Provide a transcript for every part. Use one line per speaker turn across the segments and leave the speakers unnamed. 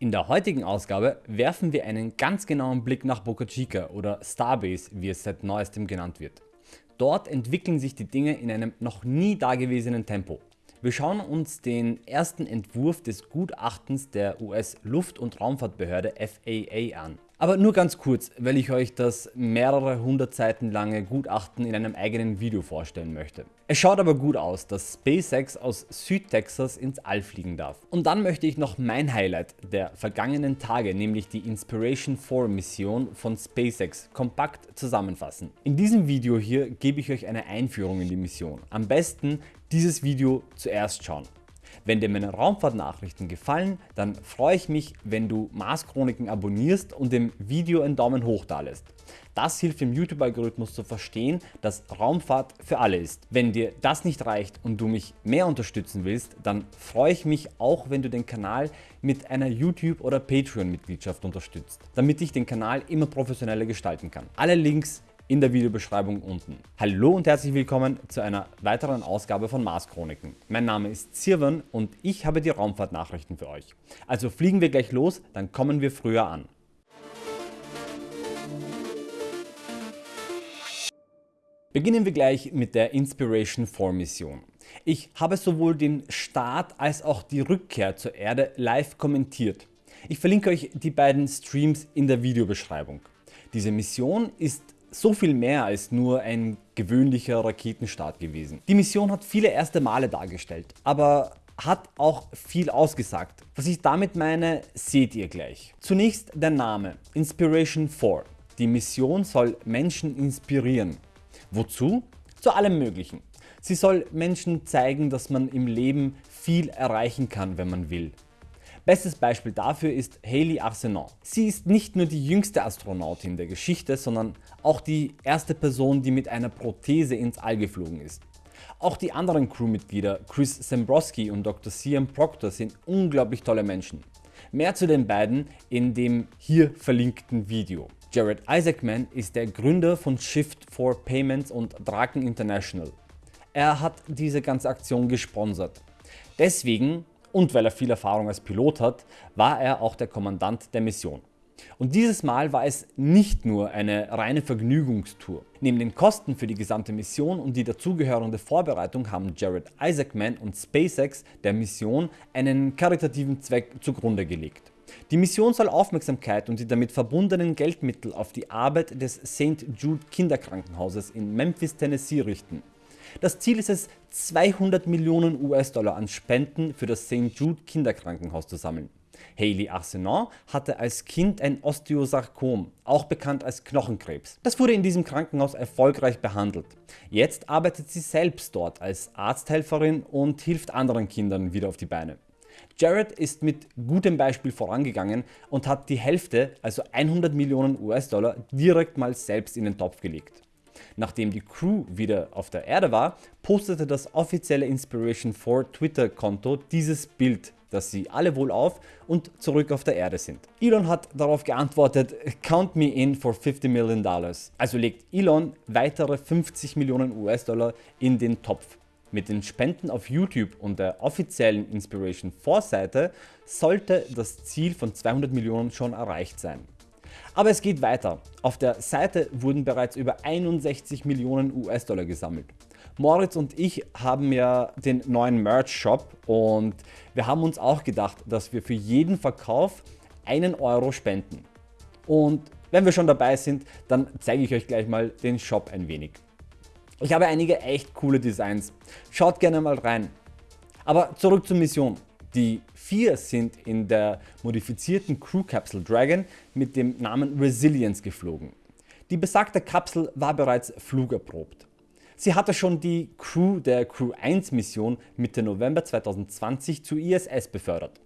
In der heutigen Ausgabe werfen wir einen ganz genauen Blick nach Boca Chica oder Starbase wie es seit neuestem genannt wird. Dort entwickeln sich die Dinge in einem noch nie dagewesenen Tempo. Wir schauen uns den ersten Entwurf des Gutachtens der US Luft- und Raumfahrtbehörde FAA an. Aber nur ganz kurz, weil ich euch das mehrere hundert Seiten lange Gutachten in einem eigenen Video vorstellen möchte. Es schaut aber gut aus, dass SpaceX aus Südtexas ins All fliegen darf. Und dann möchte ich noch mein Highlight der vergangenen Tage, nämlich die Inspiration 4 Mission von SpaceX kompakt zusammenfassen. In diesem Video hier gebe ich euch eine Einführung in die Mission. Am besten dieses Video zuerst schauen. Wenn dir meine Raumfahrtnachrichten gefallen, dann freue ich mich, wenn du Mars Chroniken abonnierst und dem Video einen Daumen hoch dalässt. Das hilft dem YouTube-Algorithmus zu verstehen, dass Raumfahrt für alle ist. Wenn dir das nicht reicht und du mich mehr unterstützen willst, dann freue ich mich auch, wenn du den Kanal mit einer YouTube- oder Patreon-Mitgliedschaft unterstützt, damit ich den Kanal immer professioneller gestalten kann. Alle Links in der Videobeschreibung unten. Hallo und herzlich willkommen zu einer weiteren Ausgabe von Mars Chroniken. Mein Name ist Sirwan und ich habe die Raumfahrtnachrichten für euch. Also fliegen wir gleich los, dann kommen wir früher an. Beginnen wir gleich mit der Inspiration 4 Mission. Ich habe sowohl den Start als auch die Rückkehr zur Erde live kommentiert. Ich verlinke euch die beiden Streams in der Videobeschreibung. Diese Mission ist so viel mehr als nur ein gewöhnlicher Raketenstart gewesen. Die Mission hat viele erste Male dargestellt, aber hat auch viel ausgesagt. Was ich damit meine, seht ihr gleich. Zunächst der Name Inspiration 4. Die Mission soll Menschen inspirieren. Wozu? Zu allem möglichen. Sie soll Menschen zeigen, dass man im Leben viel erreichen kann, wenn man will. Bestes Beispiel dafür ist Hayley Arsenault. Sie ist nicht nur die jüngste Astronautin der Geschichte, sondern auch die erste Person die mit einer Prothese ins All geflogen ist. Auch die anderen Crewmitglieder Chris Sembrowski und Dr. Cian Proctor sind unglaublich tolle Menschen. Mehr zu den beiden in dem hier verlinkten Video. Jared Isaacman ist der Gründer von Shift 4 Payments und Draken International. Er hat diese ganze Aktion gesponsert. Deswegen und weil er viel Erfahrung als Pilot hat, war er auch der Kommandant der Mission. Und dieses Mal war es nicht nur eine reine Vergnügungstour. Neben den Kosten für die gesamte Mission und die dazugehörende Vorbereitung haben Jared Isaacman und SpaceX der Mission einen karitativen Zweck zugrunde gelegt. Die Mission soll Aufmerksamkeit und die damit verbundenen Geldmittel auf die Arbeit des St. Jude Kinderkrankenhauses in Memphis, Tennessee richten. Das Ziel ist es 200 Millionen US-Dollar an Spenden für das St. Jude Kinderkrankenhaus zu sammeln. Hayley Arsenault hatte als Kind ein Osteosarkom, auch bekannt als Knochenkrebs. Das wurde in diesem Krankenhaus erfolgreich behandelt. Jetzt arbeitet sie selbst dort als Arzthelferin und hilft anderen Kindern wieder auf die Beine. Jared ist mit gutem Beispiel vorangegangen und hat die Hälfte, also 100 Millionen US-Dollar direkt mal selbst in den Topf gelegt. Nachdem die Crew wieder auf der Erde war, postete das offizielle Inspiration 4 Twitter Konto dieses Bild dass sie alle wohlauf und zurück auf der Erde sind. Elon hat darauf geantwortet, count me in for 50 Million Dollars. Also legt Elon weitere 50 Millionen US-Dollar in den Topf. Mit den Spenden auf YouTube und der offiziellen Inspiration 4 Seite sollte das Ziel von 200 Millionen schon erreicht sein. Aber es geht weiter. Auf der Seite wurden bereits über 61 Millionen US-Dollar gesammelt. Moritz und ich haben ja den neuen Merch Shop und wir haben uns auch gedacht, dass wir für jeden Verkauf einen Euro spenden. Und wenn wir schon dabei sind, dann zeige ich euch gleich mal den Shop ein wenig. Ich habe einige echt coole Designs, schaut gerne mal rein. Aber zurück zur Mission. Die vier sind in der modifizierten Crew Capsule Dragon mit dem Namen Resilience geflogen. Die besagte Kapsel war bereits flugerprobt. Sie hatte schon die Crew der Crew 1 Mission Mitte November 2020 zur ISS befördert.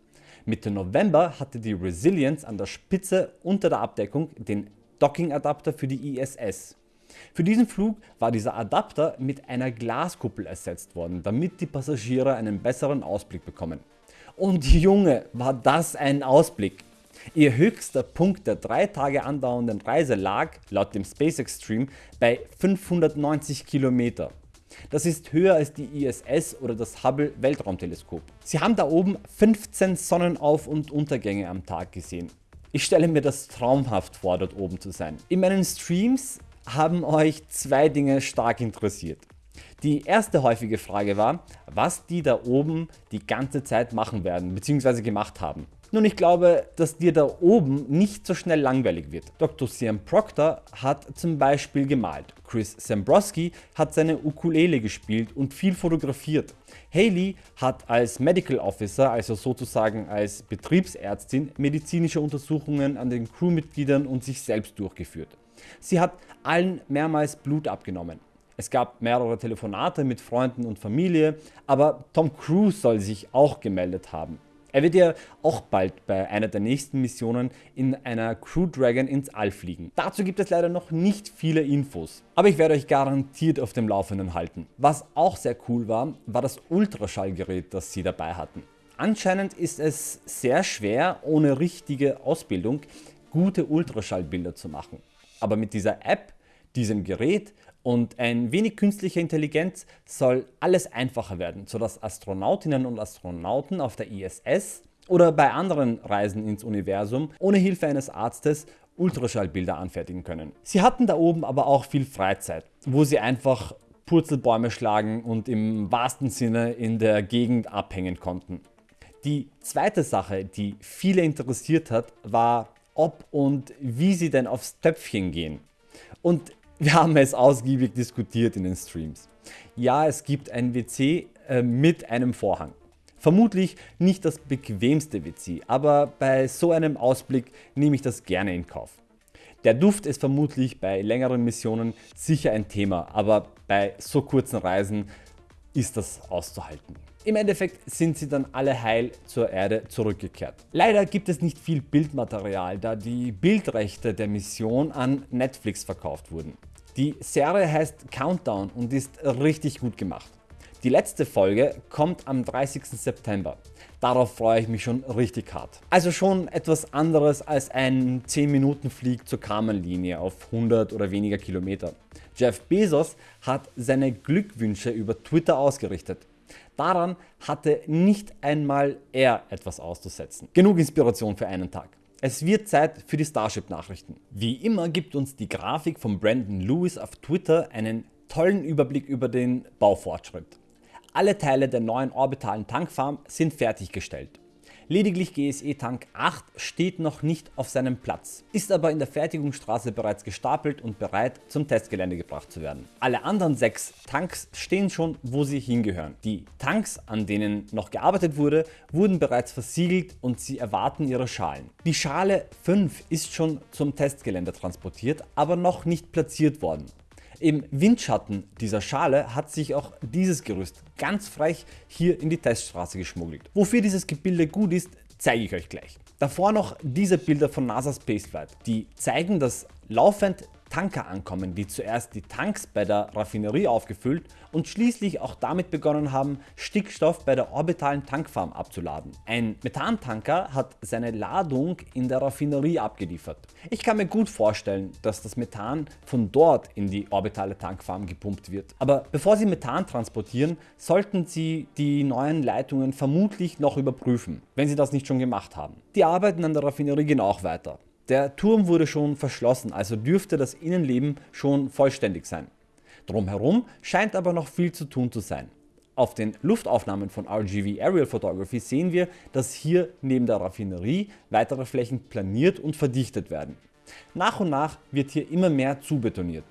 Mitte November hatte die Resilience an der Spitze unter der Abdeckung den Docking Adapter für die ISS. Für diesen Flug war dieser Adapter mit einer Glaskuppel ersetzt worden, damit die Passagiere einen besseren Ausblick bekommen. Und Junge, war das ein Ausblick! Ihr höchster Punkt der drei Tage andauernden Reise lag, laut dem SpaceX Stream, bei 590 Kilometer. Das ist höher als die ISS oder das Hubble Weltraumteleskop. Sie haben da oben 15 Sonnenauf- und Untergänge am Tag gesehen. Ich stelle mir das traumhaft vor dort oben zu sein. In meinen Streams haben euch zwei Dinge stark interessiert. Die erste häufige Frage war, was die da oben die ganze Zeit machen werden bzw. gemacht haben. Nun ich glaube, dass dir da oben nicht so schnell langweilig wird. Dr. Sam Proctor hat zum Beispiel gemalt, Chris Zambrowski hat seine Ukulele gespielt und viel fotografiert. Haley hat als Medical Officer, also sozusagen als Betriebsärztin, medizinische Untersuchungen an den Crewmitgliedern und sich selbst durchgeführt. Sie hat allen mehrmals Blut abgenommen. Es gab mehrere Telefonate mit Freunden und Familie, aber Tom Cruise soll sich auch gemeldet haben. Er wird ja auch bald bei einer der nächsten Missionen in einer Crew Dragon ins All fliegen. Dazu gibt es leider noch nicht viele Infos, aber ich werde euch garantiert auf dem Laufenden halten. Was auch sehr cool war, war das Ultraschallgerät das sie dabei hatten. Anscheinend ist es sehr schwer ohne richtige Ausbildung gute Ultraschallbilder zu machen. Aber mit dieser App, diesem Gerät und ein wenig künstlicher Intelligenz soll alles einfacher werden, sodass Astronautinnen und Astronauten auf der ISS oder bei anderen Reisen ins Universum ohne Hilfe eines Arztes Ultraschallbilder anfertigen können. Sie hatten da oben aber auch viel Freizeit, wo sie einfach Purzelbäume schlagen und im wahrsten Sinne in der Gegend abhängen konnten. Die zweite Sache, die viele interessiert hat, war ob und wie sie denn aufs Töpfchen gehen. Und wir haben es ausgiebig diskutiert in den Streams. Ja, es gibt ein WC äh, mit einem Vorhang. Vermutlich nicht das bequemste WC, aber bei so einem Ausblick nehme ich das gerne in Kauf. Der Duft ist vermutlich bei längeren Missionen sicher ein Thema, aber bei so kurzen Reisen ist das auszuhalten. Im Endeffekt sind sie dann alle heil zur Erde zurückgekehrt. Leider gibt es nicht viel Bildmaterial, da die Bildrechte der Mission an Netflix verkauft wurden. Die Serie heißt Countdown und ist richtig gut gemacht. Die letzte Folge kommt am 30. September. Darauf freue ich mich schon richtig hart. Also schon etwas anderes als ein 10 Minuten Flieg zur Kamenlinie auf 100 oder weniger Kilometer. Jeff Bezos hat seine Glückwünsche über Twitter ausgerichtet. Daran hatte nicht einmal er etwas auszusetzen. Genug Inspiration für einen Tag. Es wird Zeit für die Starship Nachrichten. Wie immer gibt uns die Grafik von Brandon Lewis auf Twitter einen tollen Überblick über den Baufortschritt. Alle Teile der neuen orbitalen Tankfarm sind fertiggestellt. Lediglich GSE Tank 8 steht noch nicht auf seinem Platz, ist aber in der Fertigungsstraße bereits gestapelt und bereit zum Testgelände gebracht zu werden. Alle anderen 6 Tanks stehen schon wo sie hingehören. Die Tanks an denen noch gearbeitet wurde wurden bereits versiegelt und sie erwarten ihre Schalen. Die Schale 5 ist schon zum Testgelände transportiert, aber noch nicht platziert worden. Im Windschatten dieser Schale hat sich auch dieses Gerüst ganz frech hier in die Teststraße geschmuggelt. Wofür dieses Gebilde gut ist, zeige ich euch gleich. Davor noch diese Bilder von NASA Spaceflight. Die zeigen dass laufend Tanker ankommen, die zuerst die Tanks bei der Raffinerie aufgefüllt und schließlich auch damit begonnen haben Stickstoff bei der orbitalen Tankfarm abzuladen. Ein Methantanker hat seine Ladung in der Raffinerie abgeliefert. Ich kann mir gut vorstellen, dass das Methan von dort in die orbitale Tankfarm gepumpt wird. Aber bevor Sie Methan transportieren, sollten Sie die neuen Leitungen vermutlich noch überprüfen, wenn Sie das nicht schon gemacht haben. Die Arbeiten an der Raffinerie gehen auch weiter. Der Turm wurde schon verschlossen, also dürfte das Innenleben schon vollständig sein. Drumherum scheint aber noch viel zu tun zu sein. Auf den Luftaufnahmen von RGV Aerial Photography sehen wir, dass hier neben der Raffinerie weitere Flächen planiert und verdichtet werden. Nach und nach wird hier immer mehr zubetoniert.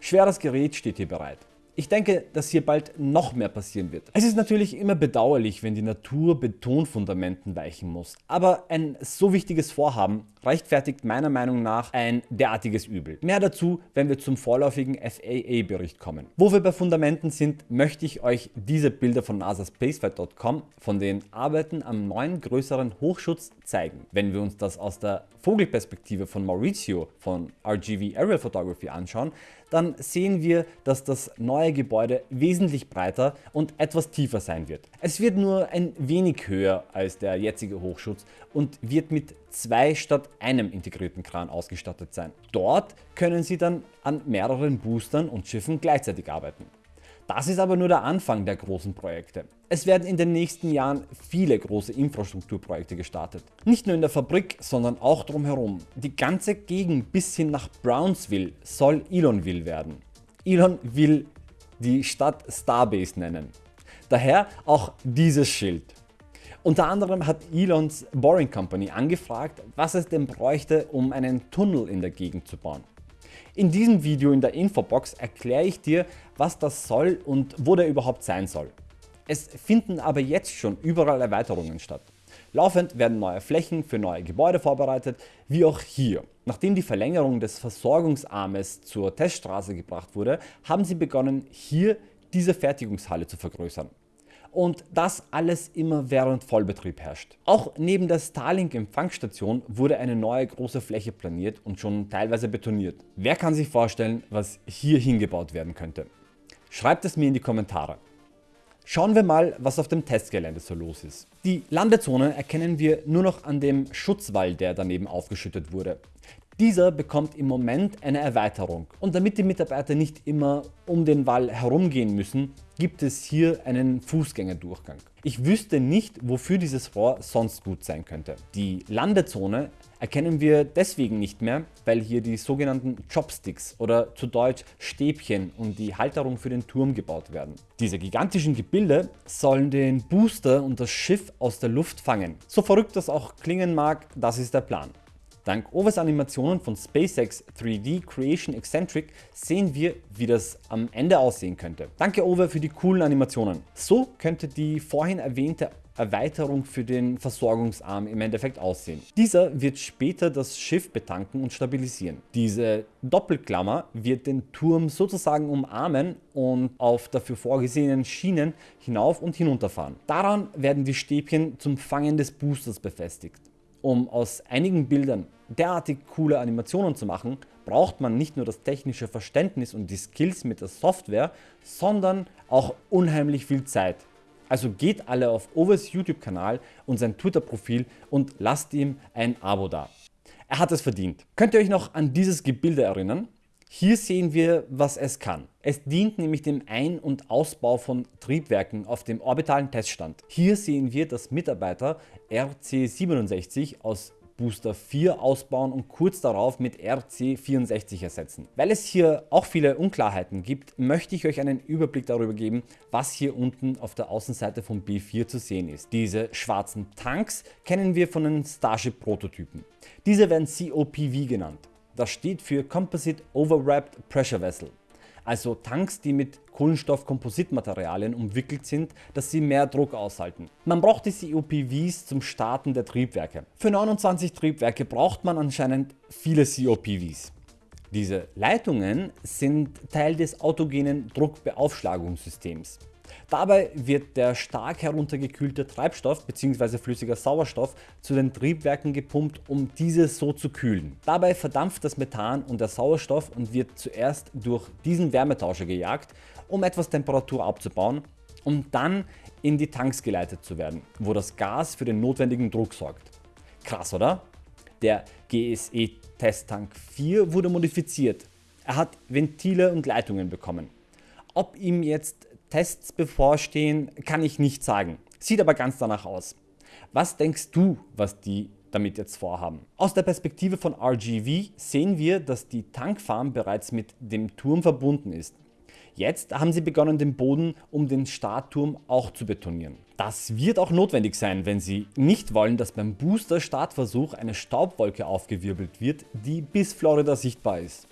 Schweres Gerät steht hier bereit. Ich denke, dass hier bald noch mehr passieren wird. Es ist natürlich immer bedauerlich, wenn die Natur Betonfundamenten weichen muss, aber ein so wichtiges Vorhaben rechtfertigt meiner Meinung nach ein derartiges Übel. Mehr dazu, wenn wir zum vorläufigen FAA-Bericht kommen. Wo wir bei Fundamenten sind, möchte ich euch diese Bilder von nasaspaceflight.com von den Arbeiten am neuen größeren Hochschutz zeigen. Wenn wir uns das aus der Vogelperspektive von Maurizio von RGV Aerial Photography anschauen, dann sehen wir, dass das neue Gebäude wesentlich breiter und etwas tiefer sein wird. Es wird nur ein wenig höher als der jetzige Hochschutz und wird mit zwei statt einem integrierten Kran ausgestattet sein. Dort können Sie dann an mehreren Boostern und Schiffen gleichzeitig arbeiten. Das ist aber nur der Anfang der großen Projekte. Es werden in den nächsten Jahren viele große Infrastrukturprojekte gestartet. Nicht nur in der Fabrik, sondern auch drumherum. Die ganze Gegend bis hin nach Brownsville soll Elonville werden. Elon will die Stadt Starbase nennen. Daher auch dieses Schild. Unter anderem hat Elons Boring Company angefragt, was es denn bräuchte, um einen Tunnel in der Gegend zu bauen. In diesem Video in der Infobox erkläre ich dir, was das soll und wo der überhaupt sein soll. Es finden aber jetzt schon überall Erweiterungen statt. Laufend werden neue Flächen für neue Gebäude vorbereitet, wie auch hier. Nachdem die Verlängerung des Versorgungsarmes zur Teststraße gebracht wurde, haben sie begonnen hier diese Fertigungshalle zu vergrößern und das alles immer während Vollbetrieb herrscht. Auch neben der Starlink Empfangsstation wurde eine neue große Fläche planiert und schon teilweise betoniert. Wer kann sich vorstellen was hier hingebaut werden könnte? Schreibt es mir in die Kommentare. Schauen wir mal was auf dem Testgelände so los ist. Die Landezone erkennen wir nur noch an dem Schutzwall der daneben aufgeschüttet wurde. Dieser bekommt im Moment eine Erweiterung und damit die Mitarbeiter nicht immer um den Wall herumgehen müssen, gibt es hier einen Fußgängerdurchgang. Ich wüsste nicht wofür dieses Rohr sonst gut sein könnte. Die Landezone erkennen wir deswegen nicht mehr, weil hier die sogenannten Chopsticks oder zu Deutsch Stäbchen und die Halterung für den Turm gebaut werden. Diese gigantischen Gebilde sollen den Booster und das Schiff aus der Luft fangen. So verrückt das auch klingen mag, das ist der Plan. Dank Overs Animationen von SpaceX 3D Creation Eccentric sehen wir wie das am Ende aussehen könnte. Danke Over für die coolen Animationen. So könnte die vorhin erwähnte Erweiterung für den Versorgungsarm im Endeffekt aussehen. Dieser wird später das Schiff betanken und stabilisieren. Diese Doppelklammer wird den Turm sozusagen umarmen und auf dafür vorgesehenen Schienen hinauf und hinunterfahren. Daran werden die Stäbchen zum Fangen des Boosters befestigt. Um aus einigen Bildern derartig coole Animationen zu machen, braucht man nicht nur das technische Verständnis und die Skills mit der Software, sondern auch unheimlich viel Zeit. Also geht alle auf Overs YouTube Kanal und sein Twitter Profil und lasst ihm ein Abo da. Er hat es verdient. Könnt ihr euch noch an dieses Gebilde erinnern? Hier sehen wir was es kann. Es dient nämlich dem Ein- und Ausbau von Triebwerken auf dem orbitalen Teststand. Hier sehen wir dass Mitarbeiter RC67 aus Booster 4 ausbauen und kurz darauf mit RC64 ersetzen. Weil es hier auch viele Unklarheiten gibt, möchte ich euch einen Überblick darüber geben, was hier unten auf der Außenseite von B4 zu sehen ist. Diese schwarzen Tanks kennen wir von den Starship Prototypen. Diese werden COPV genannt. Das steht für Composite Overwrapped Pressure Vessel, also Tanks die mit Kohlenstoffkompositmaterialien umwickelt sind, dass sie mehr Druck aushalten. Man braucht die COPVs zum Starten der Triebwerke. Für 29 Triebwerke braucht man anscheinend viele COPVs. Diese Leitungen sind Teil des autogenen Druckbeaufschlagungssystems. Dabei wird der stark heruntergekühlte Treibstoff bzw. flüssiger Sauerstoff zu den Triebwerken gepumpt um diese so zu kühlen. Dabei verdampft das Methan und der Sauerstoff und wird zuerst durch diesen Wärmetauscher gejagt um etwas Temperatur abzubauen um dann in die Tanks geleitet zu werden, wo das Gas für den notwendigen Druck sorgt. Krass oder? Der GSE Testtank 4 wurde modifiziert. Er hat Ventile und Leitungen bekommen. Ob ihm jetzt Tests bevorstehen, kann ich nicht sagen. Sieht aber ganz danach aus. Was denkst du, was die damit jetzt vorhaben? Aus der Perspektive von RGV sehen wir, dass die Tankfarm bereits mit dem Turm verbunden ist. Jetzt haben sie begonnen den Boden um den Startturm auch zu betonieren. Das wird auch notwendig sein, wenn sie nicht wollen, dass beim Booster Startversuch eine Staubwolke aufgewirbelt wird, die bis Florida sichtbar ist.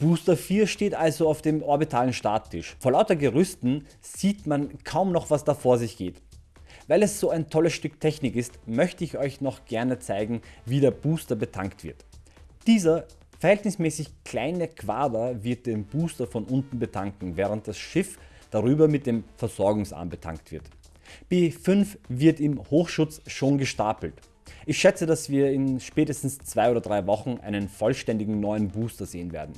Booster 4 steht also auf dem orbitalen Starttisch. Vor lauter Gerüsten sieht man kaum noch was da vor sich geht. Weil es so ein tolles Stück Technik ist, möchte ich euch noch gerne zeigen wie der Booster betankt wird. Dieser verhältnismäßig kleine Quader wird den Booster von unten betanken, während das Schiff darüber mit dem Versorgungsarm betankt wird. B5 wird im Hochschutz schon gestapelt. Ich schätze dass wir in spätestens 2 oder 3 Wochen einen vollständigen neuen Booster sehen werden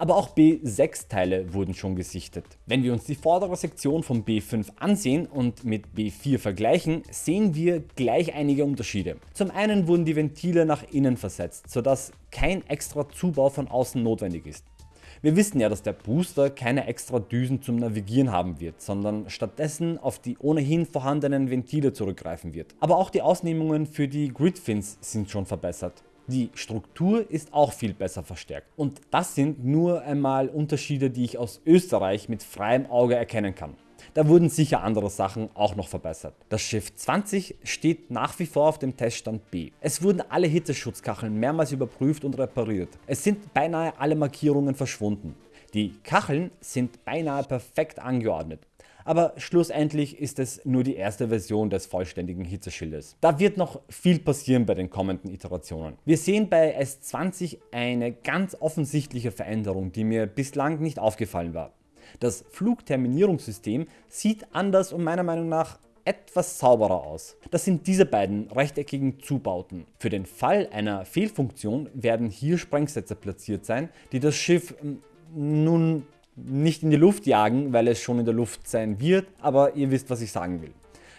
aber auch B6 Teile wurden schon gesichtet. Wenn wir uns die vordere Sektion von B5 ansehen und mit B4 vergleichen, sehen wir gleich einige Unterschiede. Zum einen wurden die Ventile nach innen versetzt, sodass kein extra Zubau von außen notwendig ist. Wir wissen ja, dass der Booster keine extra Düsen zum Navigieren haben wird, sondern stattdessen auf die ohnehin vorhandenen Ventile zurückgreifen wird. Aber auch die Ausnehmungen für die Gridfins sind schon verbessert. Die Struktur ist auch viel besser verstärkt und das sind nur einmal Unterschiede die ich aus Österreich mit freiem Auge erkennen kann. Da wurden sicher andere Sachen auch noch verbessert. Das Schiff 20 steht nach wie vor auf dem Teststand B. Es wurden alle Hitzeschutzkacheln mehrmals überprüft und repariert. Es sind beinahe alle Markierungen verschwunden. Die Kacheln sind beinahe perfekt angeordnet. Aber schlussendlich ist es nur die erste Version des vollständigen Hitzeschildes. Da wird noch viel passieren bei den kommenden Iterationen. Wir sehen bei S20 eine ganz offensichtliche Veränderung die mir bislang nicht aufgefallen war. Das Flugterminierungssystem sieht anders und meiner Meinung nach etwas sauberer aus. Das sind diese beiden rechteckigen Zubauten. Für den Fall einer Fehlfunktion werden hier Sprengsätze platziert sein, die das Schiff hm, nun nicht in die Luft jagen, weil es schon in der Luft sein wird, aber ihr wisst was ich sagen will.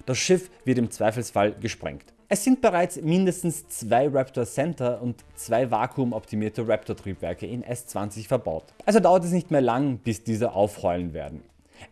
Das Schiff wird im Zweifelsfall gesprengt. Es sind bereits mindestens zwei Raptor Center und zwei vakuumoptimierte Raptor Triebwerke in S20 verbaut. Also dauert es nicht mehr lang bis diese aufheulen werden.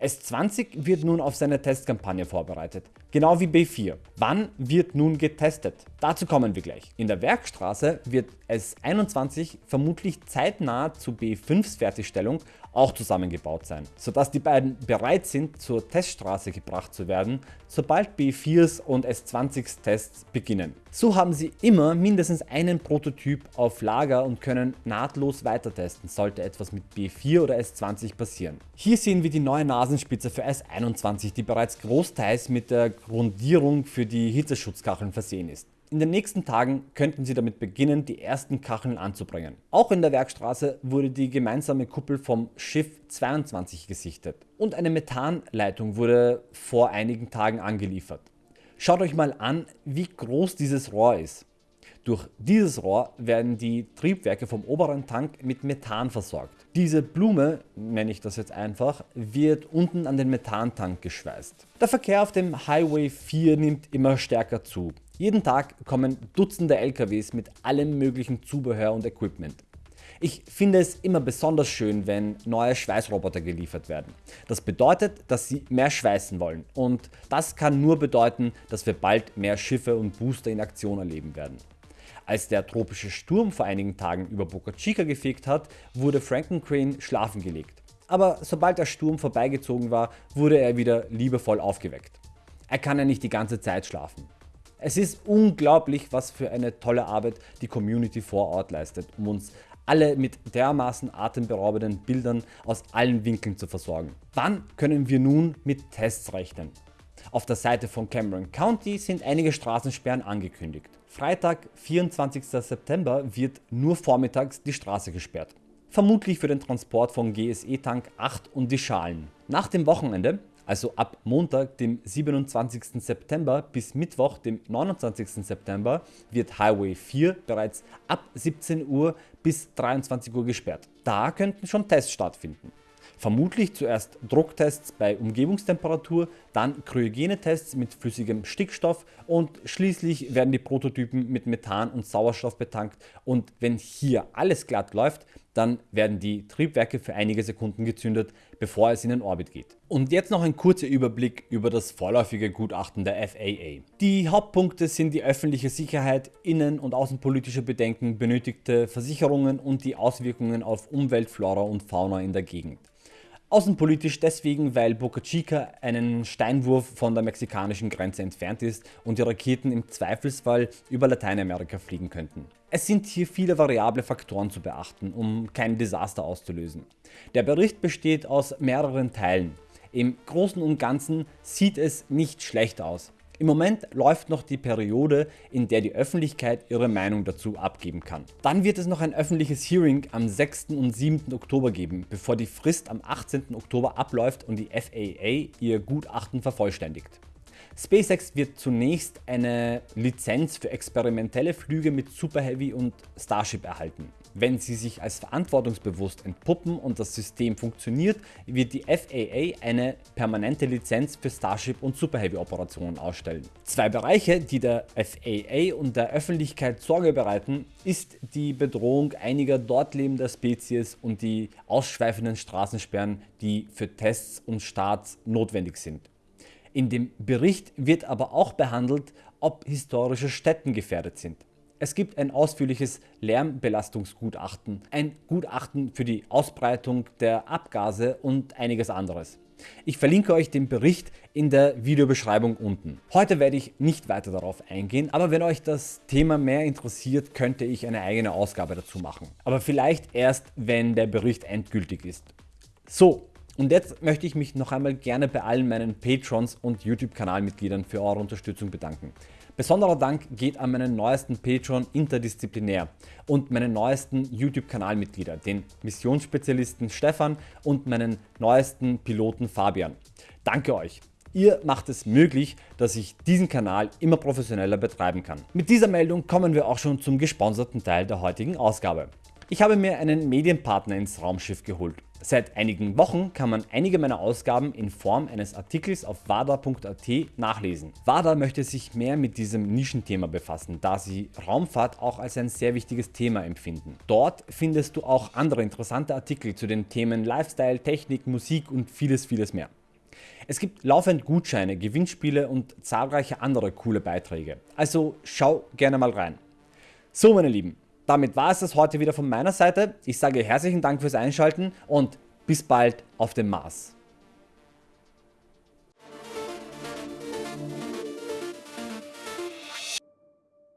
S20 wird nun auf seine Testkampagne vorbereitet, genau wie B4. Wann wird nun getestet? Dazu kommen wir gleich. In der Werkstraße wird S21 vermutlich zeitnah zu B5s Fertigstellung auch zusammengebaut sein, sodass die beiden bereit sind zur Teststraße gebracht zu werden, sobald B4s und S20s Tests beginnen. So haben sie immer mindestens einen Prototyp auf Lager und können nahtlos weiter testen, sollte etwas mit B4 oder S20 passieren. Hier sehen wir die neue Nasenspitze für S21 die bereits großteils mit der Grundierung für die Hitzeschutzkacheln versehen ist. In den nächsten Tagen könnten sie damit beginnen die ersten Kacheln anzubringen. Auch in der Werkstraße wurde die gemeinsame Kuppel vom Schiff 22 gesichtet und eine Methanleitung wurde vor einigen Tagen angeliefert. Schaut euch mal an wie groß dieses Rohr ist. Durch dieses Rohr werden die Triebwerke vom oberen Tank mit Methan versorgt. Diese Blume, nenne ich das jetzt einfach, wird unten an den Methantank geschweißt. Der Verkehr auf dem Highway 4 nimmt immer stärker zu. Jeden Tag kommen Dutzende LKWs mit allem möglichen Zubehör und Equipment. Ich finde es immer besonders schön wenn neue Schweißroboter geliefert werden. Das bedeutet dass sie mehr schweißen wollen und das kann nur bedeuten dass wir bald mehr Schiffe und Booster in Aktion erleben werden. Als der tropische Sturm vor einigen Tagen über Boca Chica gefegt hat wurde Frankencrane schlafen gelegt. Aber sobald der Sturm vorbeigezogen war wurde er wieder liebevoll aufgeweckt. Er kann ja nicht die ganze Zeit schlafen. Es ist unglaublich was für eine tolle Arbeit die Community vor Ort leistet um uns alle mit dermaßen atemberaubenden Bildern aus allen Winkeln zu versorgen. Wann können wir nun mit Tests rechnen? Auf der Seite von Cameron County sind einige Straßensperren angekündigt. Freitag 24. September wird nur vormittags die Straße gesperrt. Vermutlich für den Transport von GSE Tank 8 und die Schalen. Nach dem Wochenende also ab Montag dem 27. September bis Mittwoch dem 29. September wird Highway 4 bereits ab 17 Uhr bis 23 Uhr gesperrt. Da könnten schon Tests stattfinden. Vermutlich zuerst Drucktests bei Umgebungstemperatur, dann Kryogenetests mit flüssigem Stickstoff und schließlich werden die Prototypen mit Methan und Sauerstoff betankt und wenn hier alles glatt läuft, dann werden die Triebwerke für einige Sekunden gezündet, bevor es in den Orbit geht. Und jetzt noch ein kurzer Überblick über das vorläufige Gutachten der FAA. Die Hauptpunkte sind die öffentliche Sicherheit, innen- und außenpolitische Bedenken, benötigte Versicherungen und die Auswirkungen auf Umwelt, Flora und Fauna in der Gegend. Außenpolitisch deswegen, weil Boca Chica einen Steinwurf von der mexikanischen Grenze entfernt ist und die Raketen im Zweifelsfall über Lateinamerika fliegen könnten. Es sind hier viele variable Faktoren zu beachten, um kein Desaster auszulösen. Der Bericht besteht aus mehreren Teilen. Im Großen und Ganzen sieht es nicht schlecht aus. Im Moment läuft noch die Periode in der die Öffentlichkeit ihre Meinung dazu abgeben kann. Dann wird es noch ein öffentliches Hearing am 6. und 7. Oktober geben, bevor die Frist am 18. Oktober abläuft und die FAA ihr Gutachten vervollständigt. SpaceX wird zunächst eine Lizenz für experimentelle Flüge mit Super Heavy und Starship erhalten. Wenn sie sich als verantwortungsbewusst entpuppen und das System funktioniert, wird die FAA eine permanente Lizenz für Starship und Super Heavy Operationen ausstellen. Zwei Bereiche, die der FAA und der Öffentlichkeit Sorge bereiten, ist die Bedrohung einiger dort lebender Spezies und die ausschweifenden Straßensperren, die für Tests und Starts notwendig sind. In dem Bericht wird aber auch behandelt, ob historische Stätten gefährdet sind. Es gibt ein ausführliches Lärmbelastungsgutachten, ein Gutachten für die Ausbreitung der Abgase und einiges anderes. Ich verlinke euch den Bericht in der Videobeschreibung unten. Heute werde ich nicht weiter darauf eingehen, aber wenn euch das Thema mehr interessiert, könnte ich eine eigene Ausgabe dazu machen. Aber vielleicht erst wenn der Bericht endgültig ist. So, und jetzt möchte ich mich noch einmal gerne bei allen meinen Patrons und YouTube Kanalmitgliedern für eure Unterstützung bedanken. Besonderer Dank geht an meinen neuesten Patreon Interdisziplinär und meinen neuesten YouTube Kanalmitglieder, den Missionsspezialisten Stefan und meinen neuesten Piloten Fabian. Danke euch! Ihr macht es möglich, dass ich diesen Kanal immer professioneller betreiben kann. Mit dieser Meldung kommen wir auch schon zum gesponserten Teil der heutigen Ausgabe. Ich habe mir einen Medienpartner ins Raumschiff geholt. Seit einigen Wochen kann man einige meiner Ausgaben in Form eines Artikels auf wada.at nachlesen. WADA möchte sich mehr mit diesem Nischenthema befassen, da sie Raumfahrt auch als ein sehr wichtiges Thema empfinden. Dort findest du auch andere interessante Artikel zu den Themen Lifestyle, Technik, Musik und vieles vieles mehr. Es gibt laufend Gutscheine, Gewinnspiele und zahlreiche andere coole Beiträge, also schau gerne mal rein. So meine Lieben, damit war es das heute wieder von meiner Seite. Ich sage herzlichen Dank fürs Einschalten und bis bald auf dem Mars.